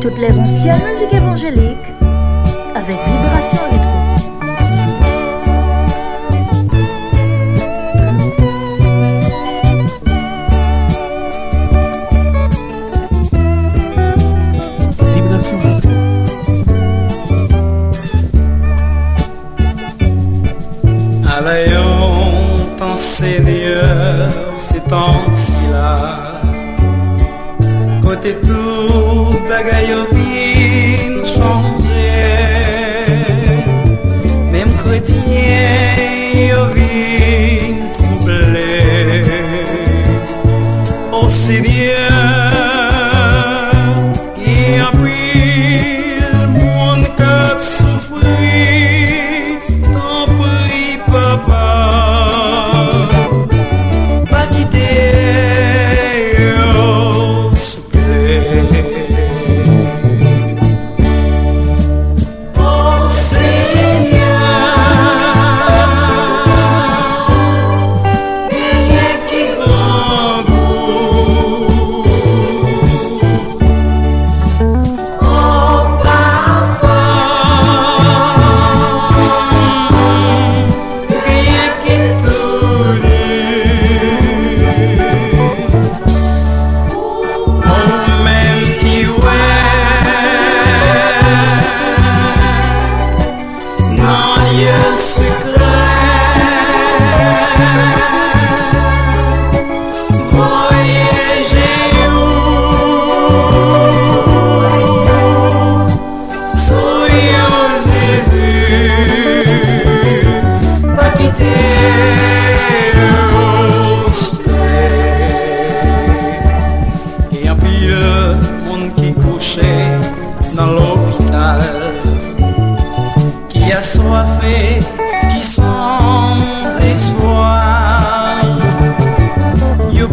Toutes les anciennes musiques évangéliques avec vibration électronique.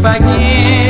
Back in.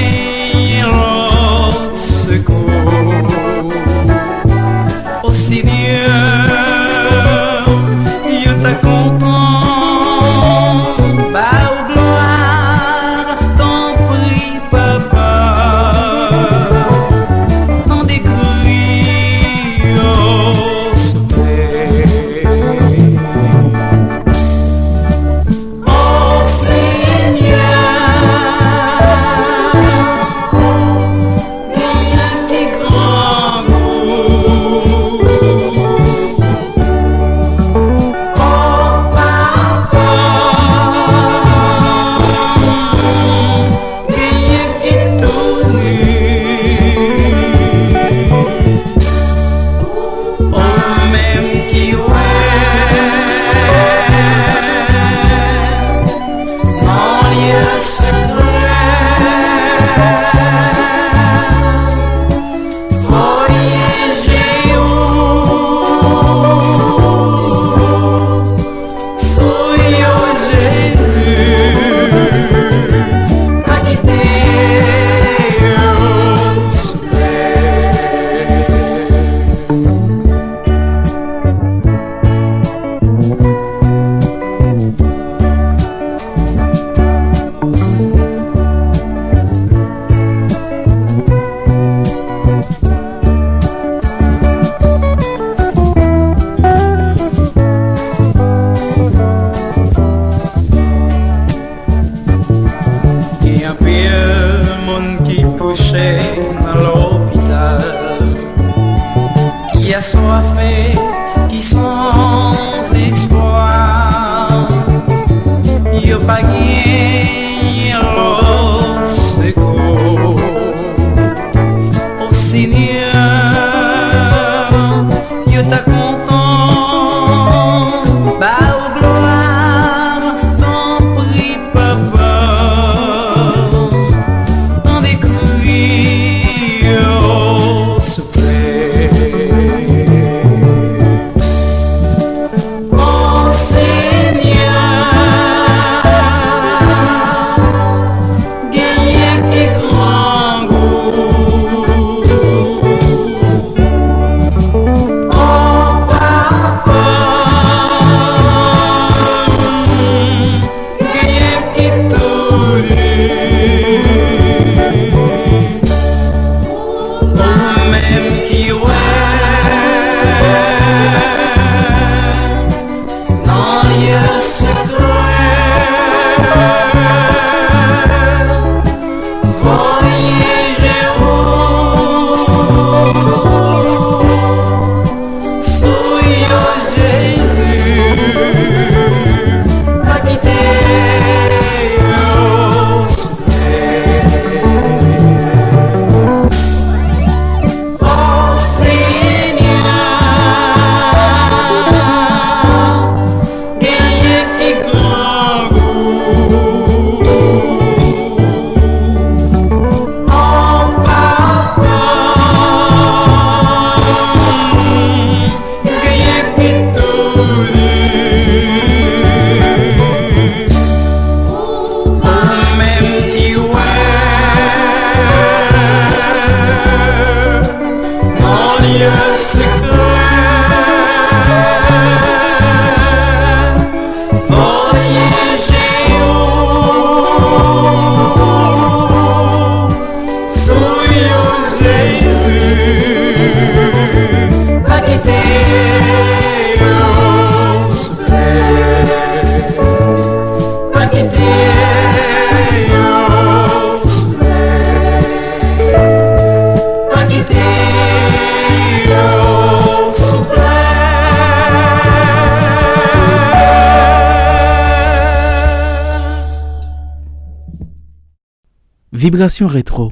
Vibration rétro.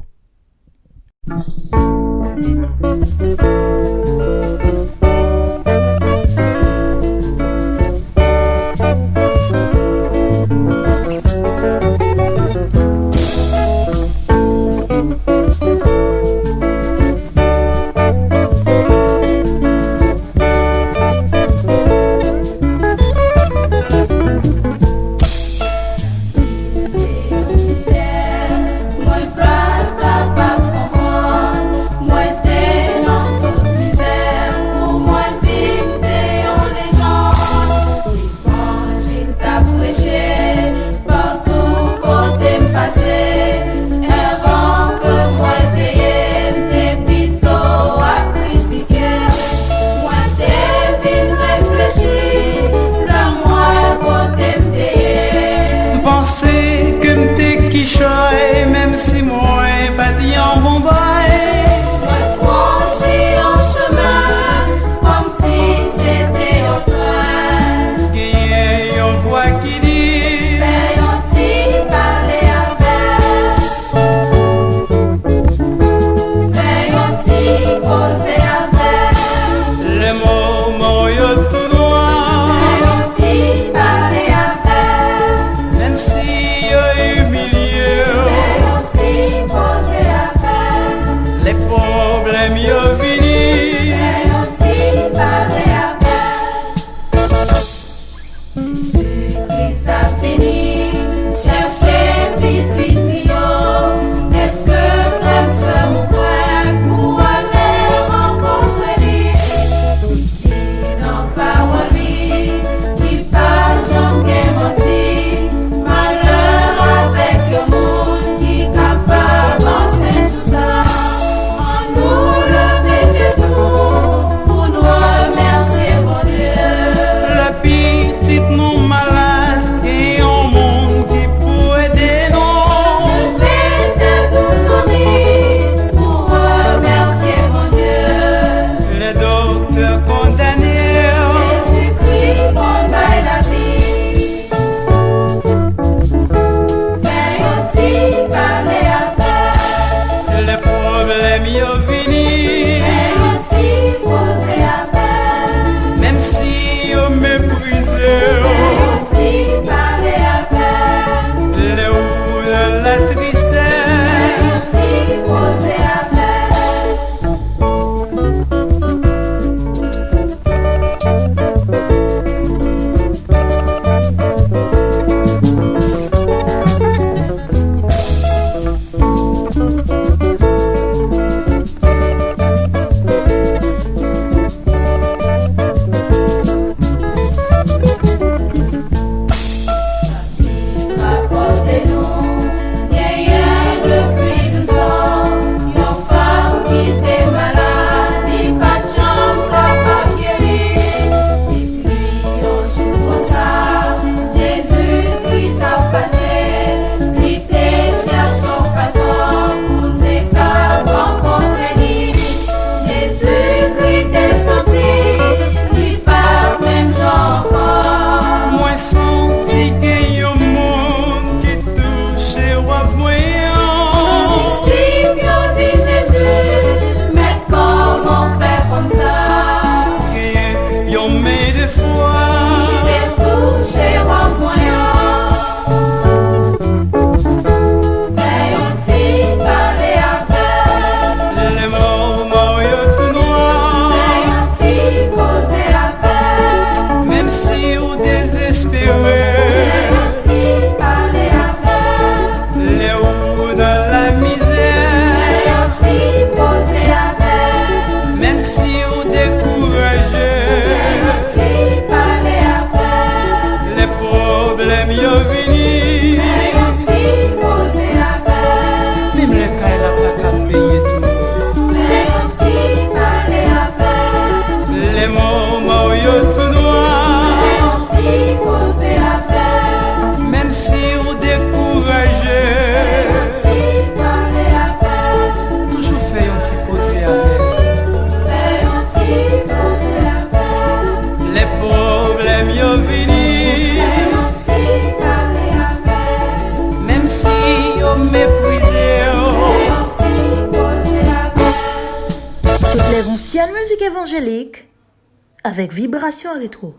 Vibration rétro.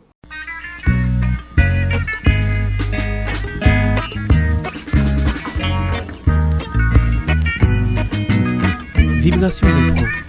Vibration rétro.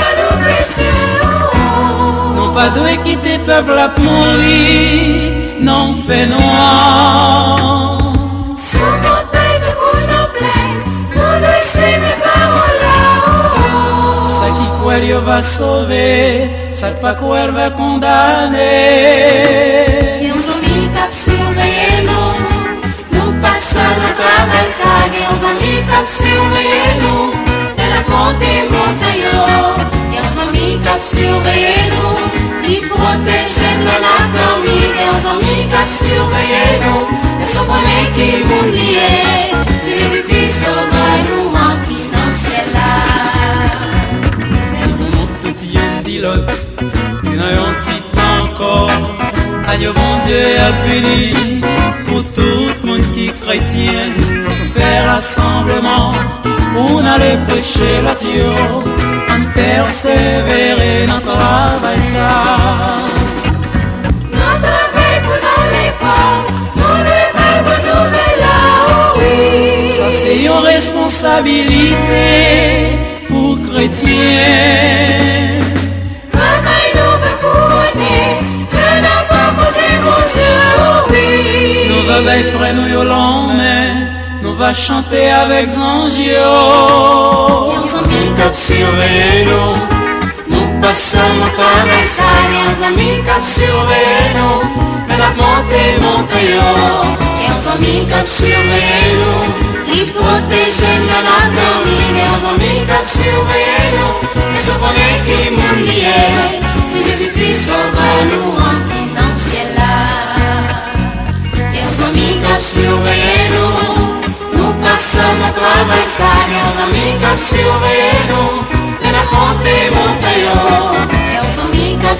Valeur chrétienne. Non pas de quitter peuple à mourir. Non fait noir. Sous bouteille de coups en plein, nous laisser mes paroles là-haut. Ça qui quoi elle va sauver, ça pas quoi elle va condamner. Et uns amis cap surveiller nous, montagne. Et uns amis cap surveiller nous, ils protègent l'anatomie. Et uns amis cap surveiller nous, et ce qu'on est qui nous lié, c'est Jésus-Christ sauve nous en qui dans le ciel là. Simplement tout vient d'Ilot, il y a un petit temps encore. Bon Dieu a fini pour tout le monde qui est chrétien. Faire rassemblement pour aller prêcher la Dieu. En persévérer dans le travail ça. Ça c'est une responsabilité pour chrétiens. Nous bailler frère nous yo l'emmène, nous va chanter avec uns amis cap surveiller nous, nous passons notre. Et uns amis cap surveiller nous, mais la montée montagne. Et uns amis cap surveiller nous, ils protègent l'anatomie. Et uns amis cap surveiller nous, et ce qu'on est qui nous lié, c'est Jésus-Christ sauve nous uns amis cap surveiller nous, nous passons notre travail ça. Et uns amis cap surveiller nous, et la bonté montagne. Et uns amis cap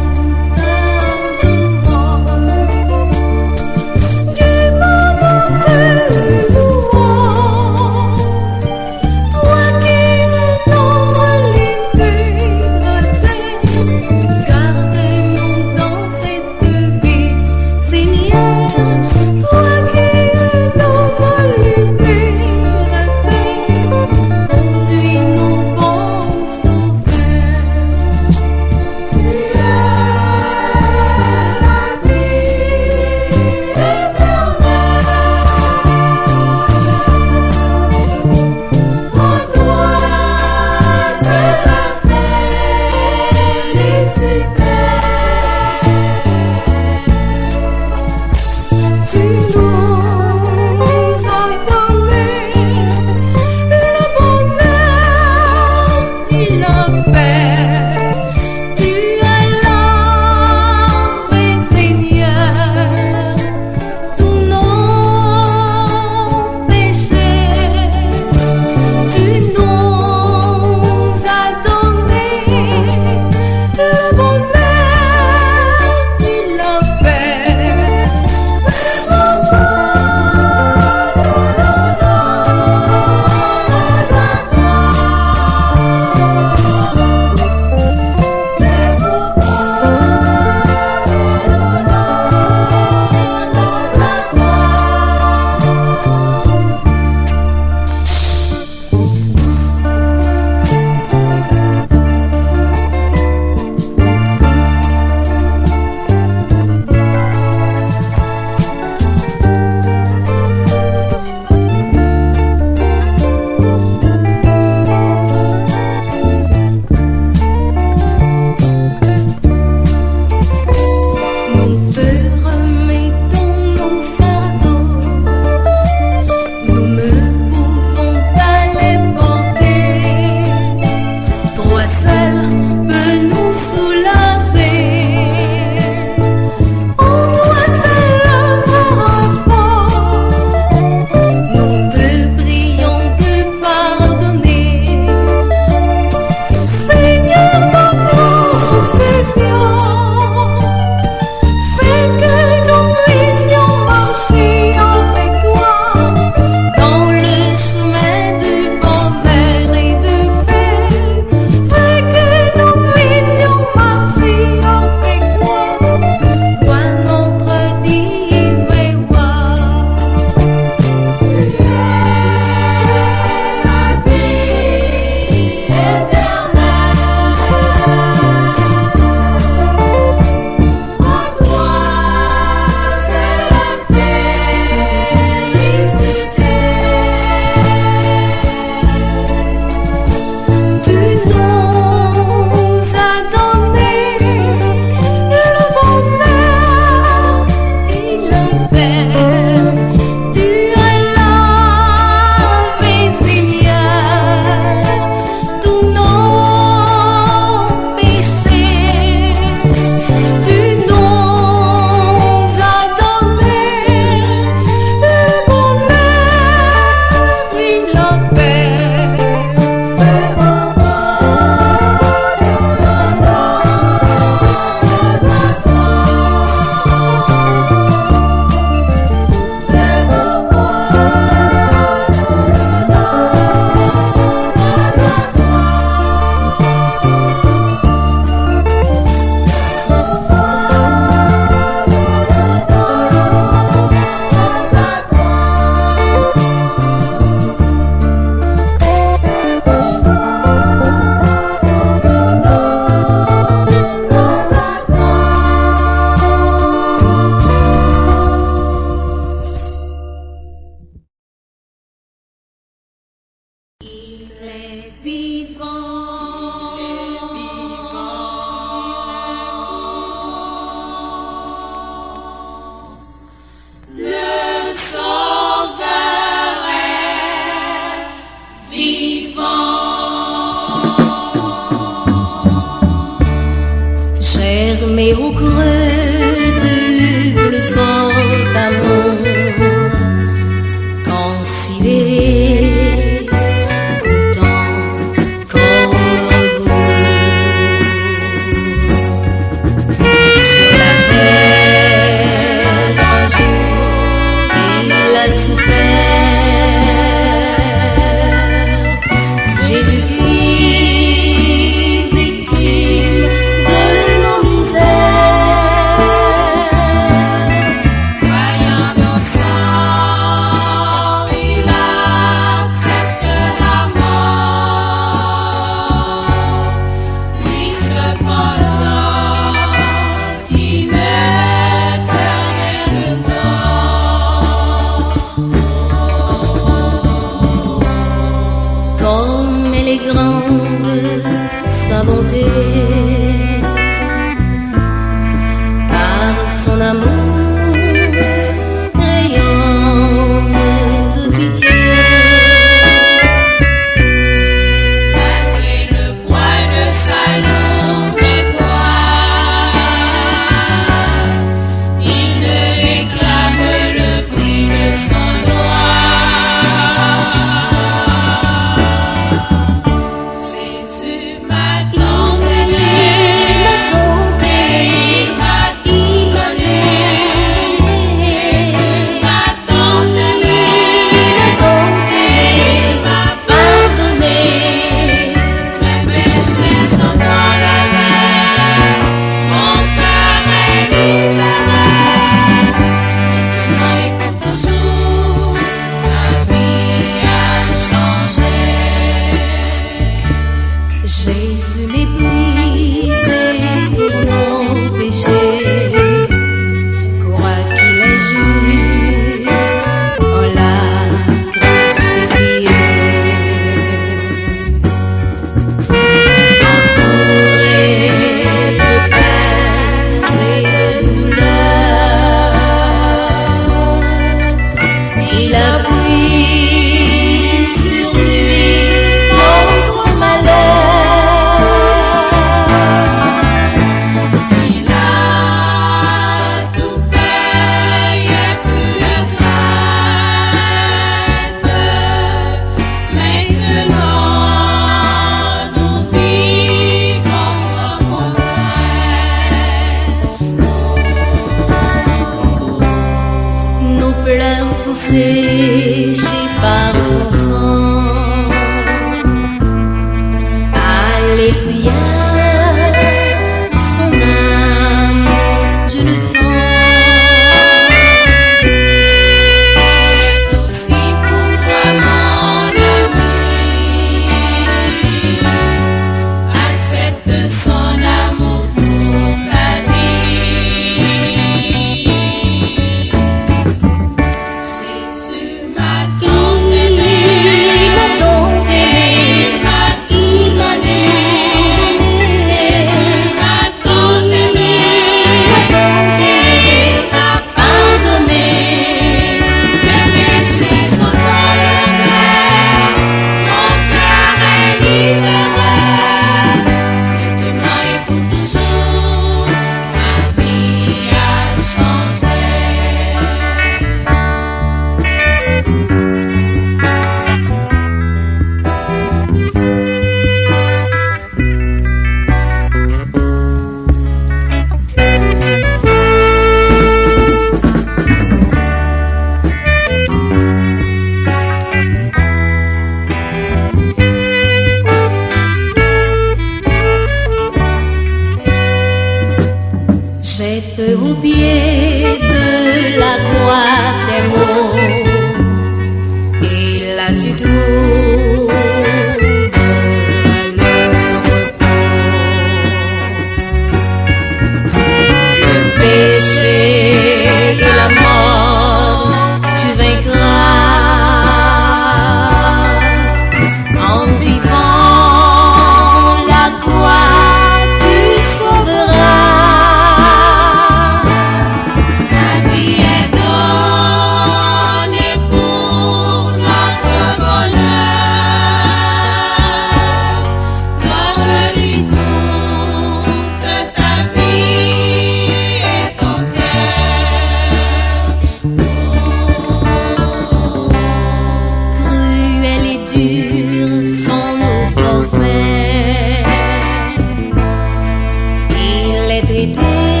intégrité.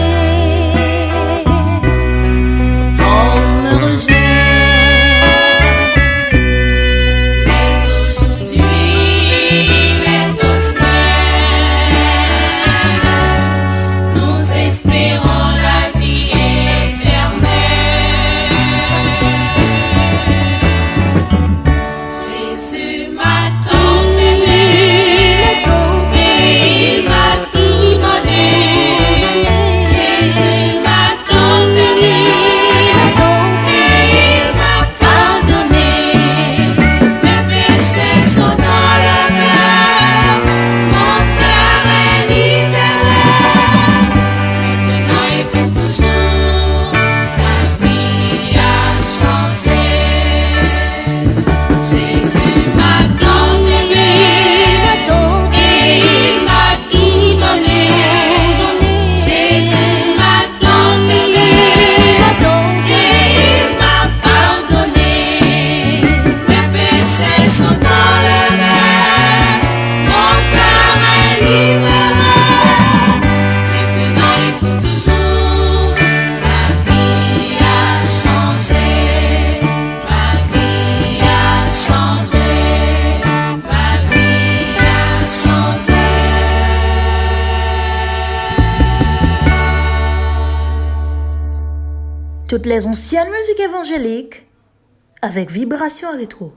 Avec vibration rétro.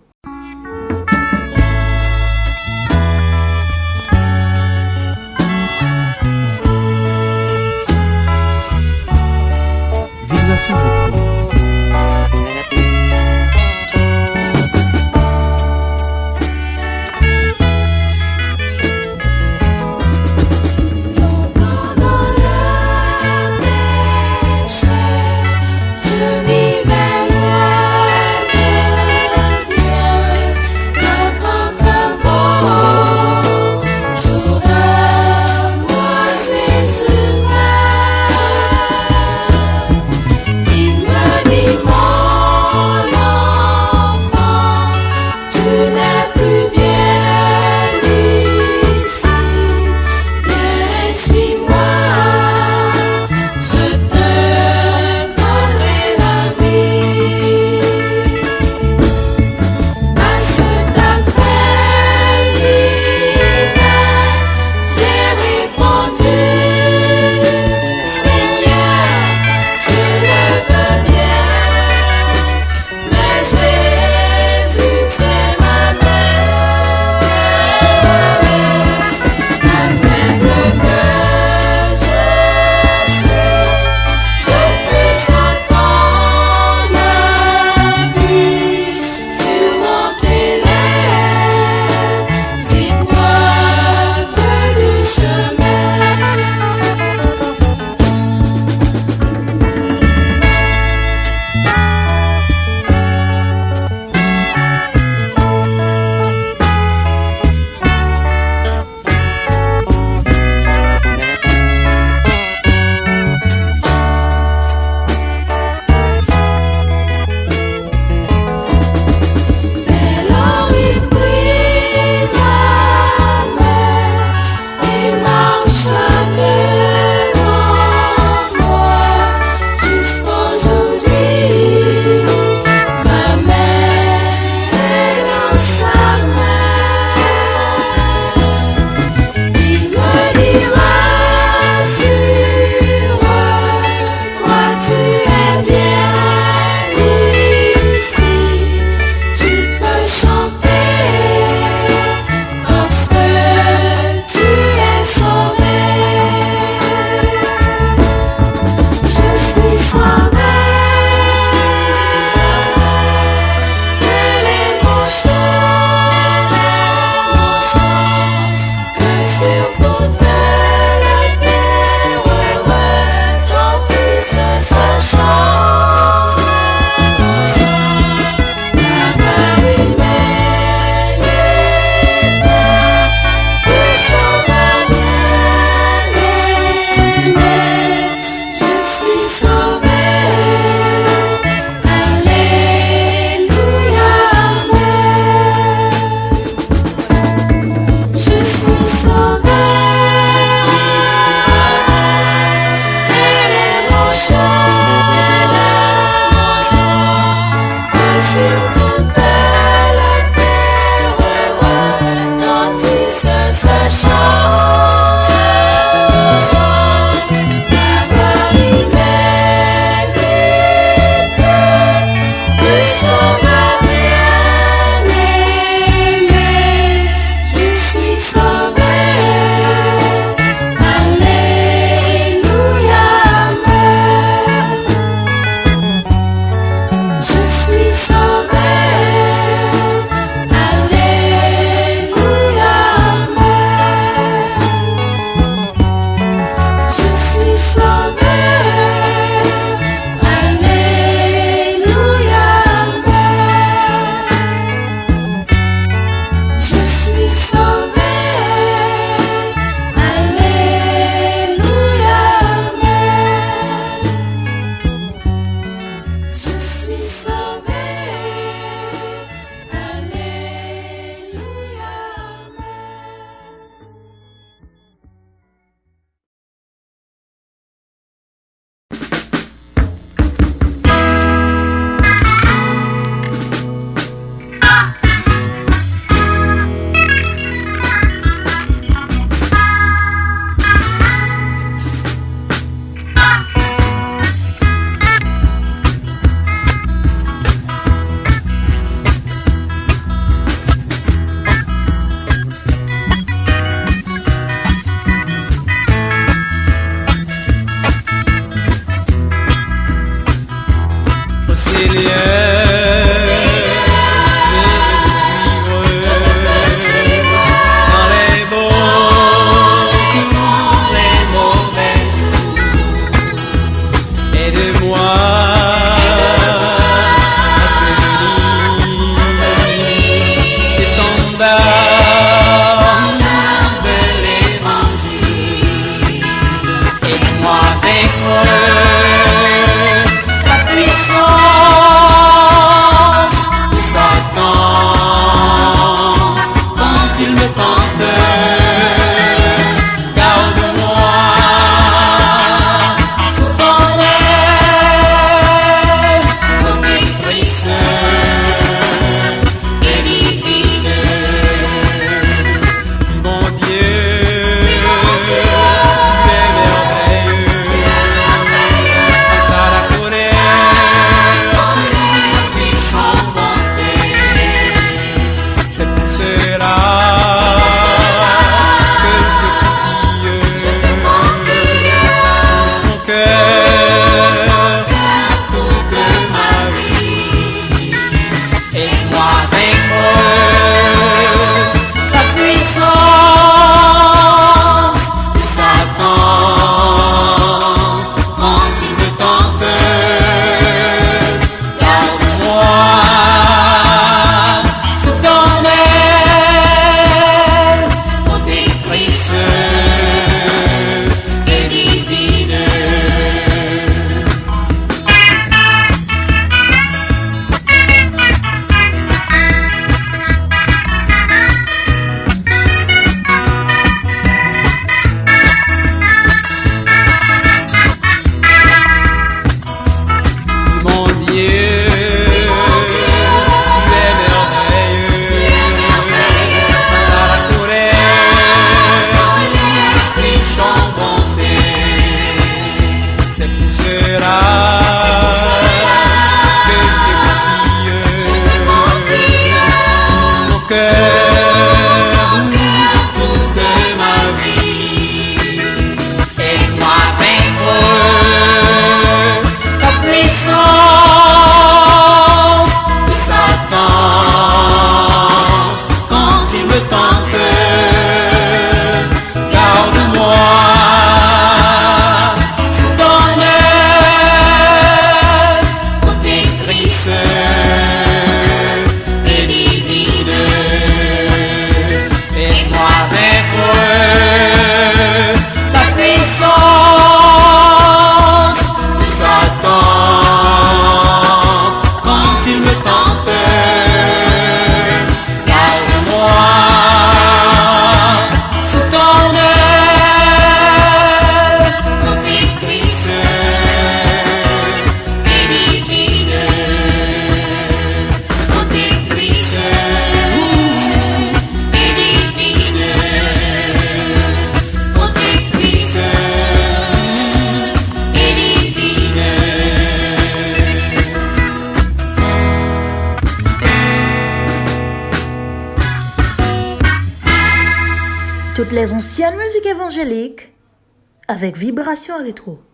Vibration rétro.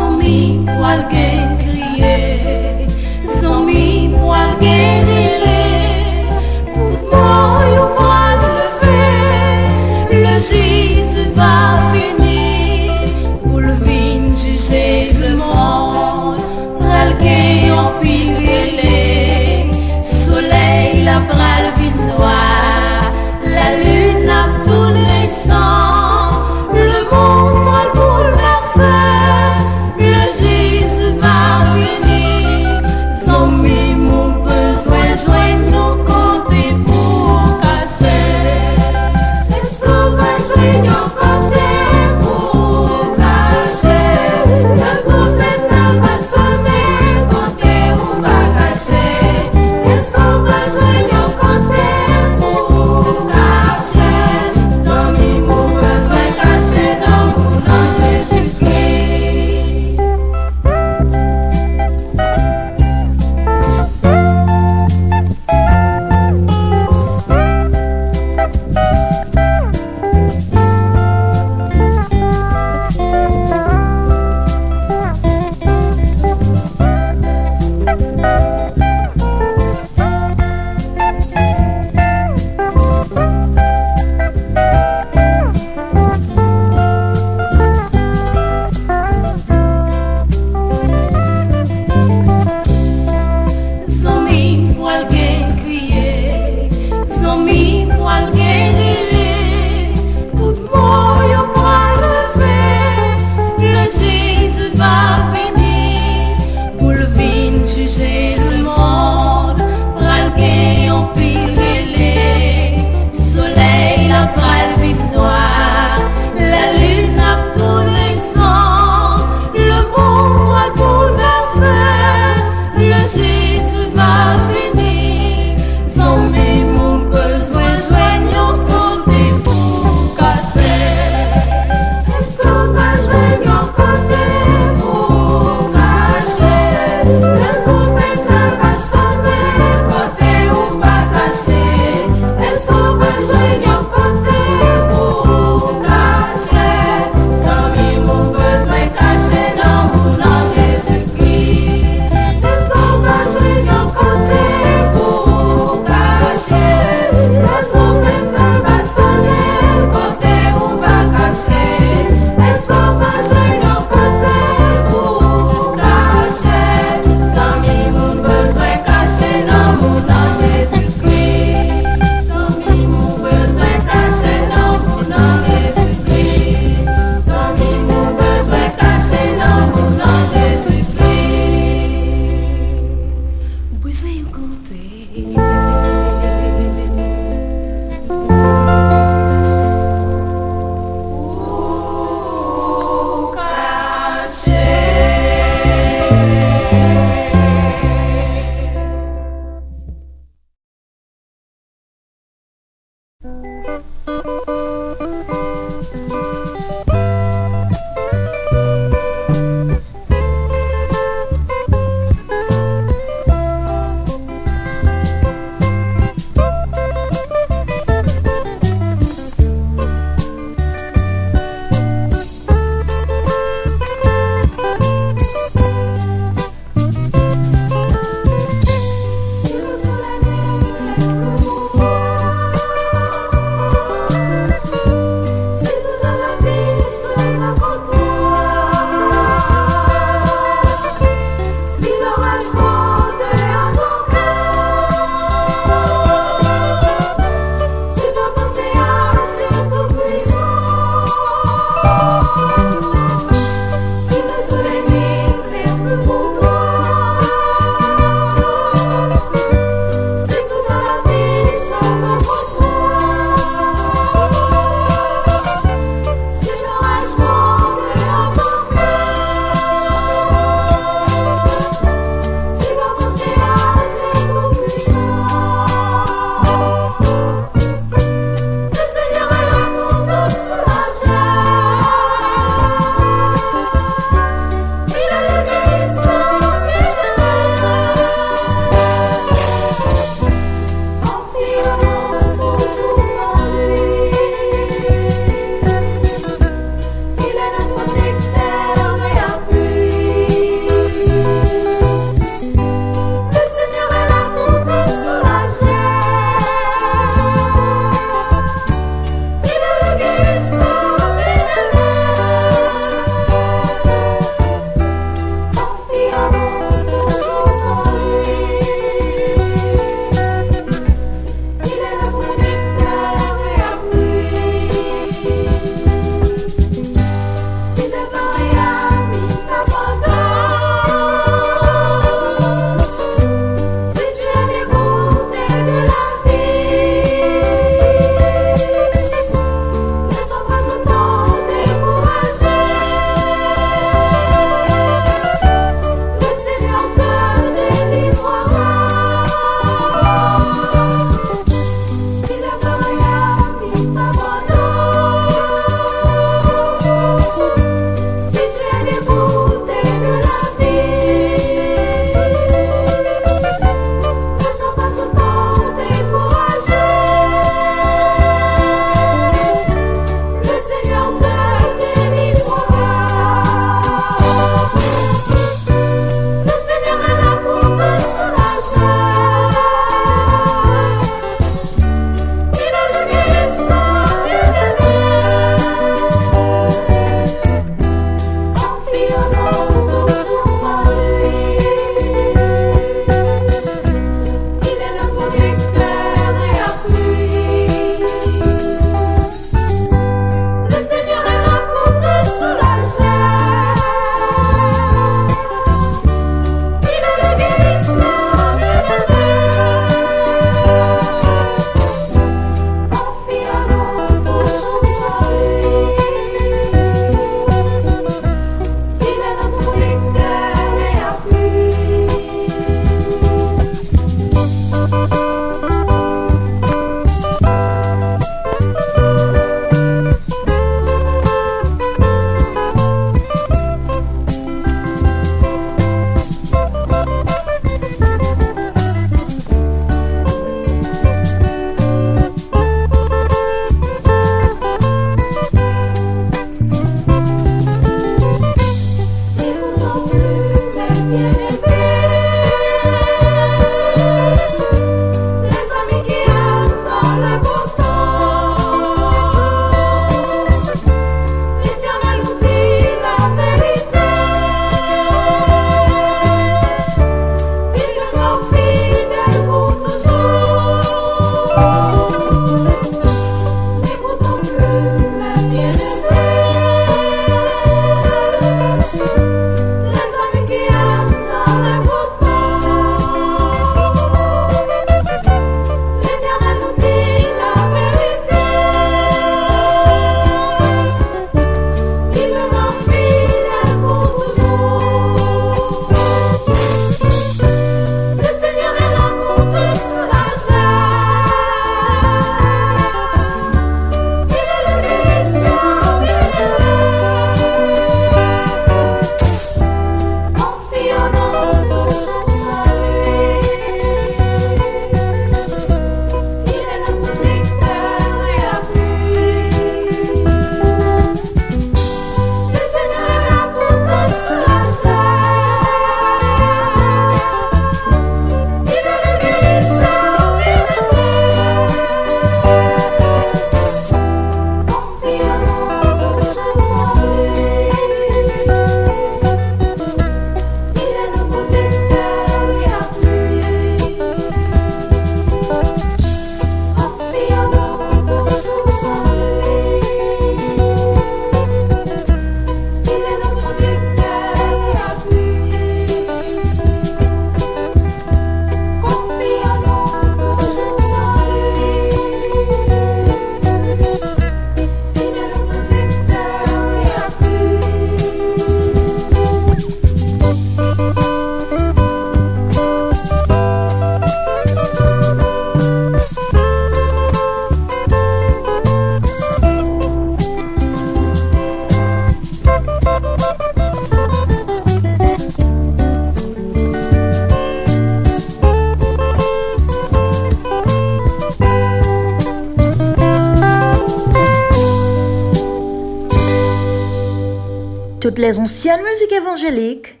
Les anciennes musiques évangéliques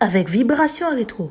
avec vibration rétro.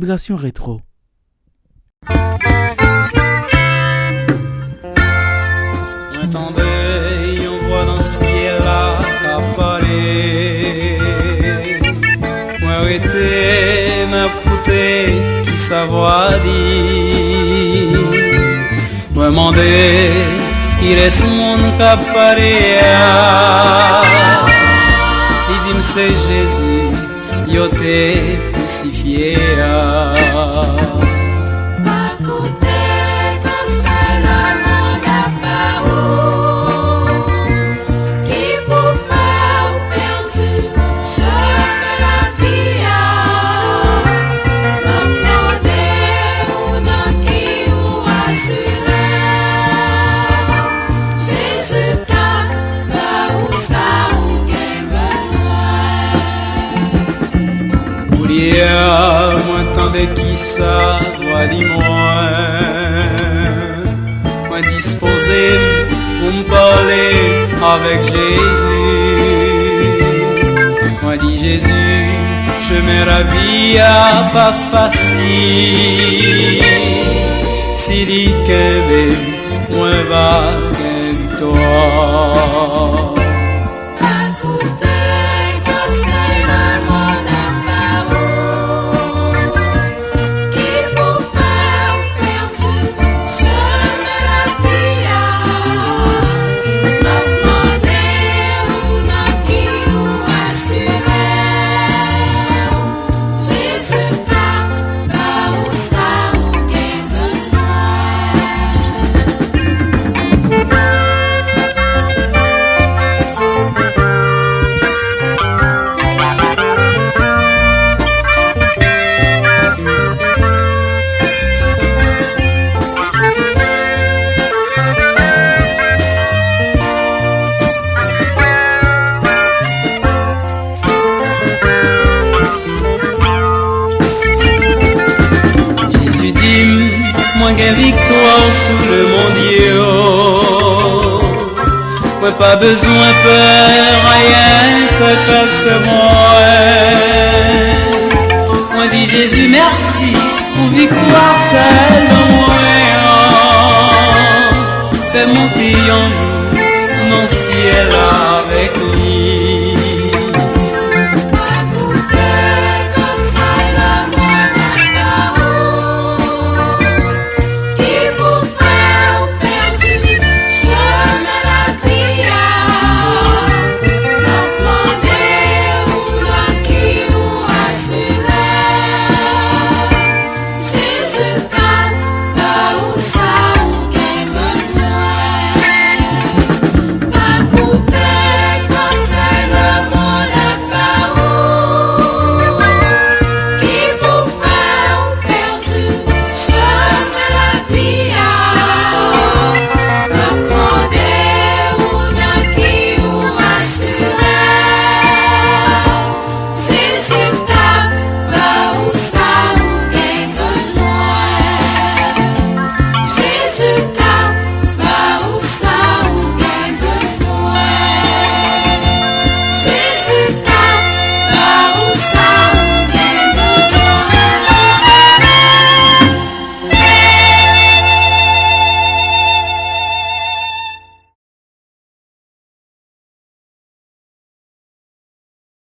Vibration rétro. Attendez, on voit dans le ciel là qu'a parlé. Moi arrêté, m'a pouté, qui savoir dire. Moi yeah. Il été crucifié. Prière, moi moi disposé pour me parler avec Jésus. Moi dit Jésus, je me ravis à pas facile. Si dit que moi va victoire besoin peur, rien peut moi. Moi dit Jésus merci pour victoire